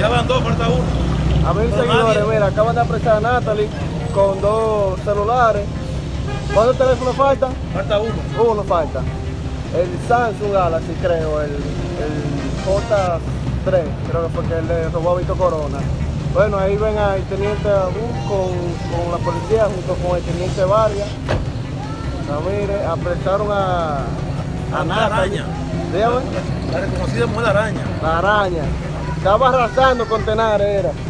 Ya van dos, falta uno. A ver, Pero seguidores, nadie- mira, acaban de apresar a Natalie con dos celulares. ¿Cuántos teléfonos faltan? Falta uno. Uno falta. El Samsung Galaxy, creo, el, el J3, creo que fue que el de robó a Vito Corona. Bueno, ahí ven al teniente Abú con, con la policía junto con el teniente Vargas. Ramírez, apresaron a, a La Natalie. araña. Dígame, La reconocida mujer araña. la araña. Estaba arrasando con Tenares, era.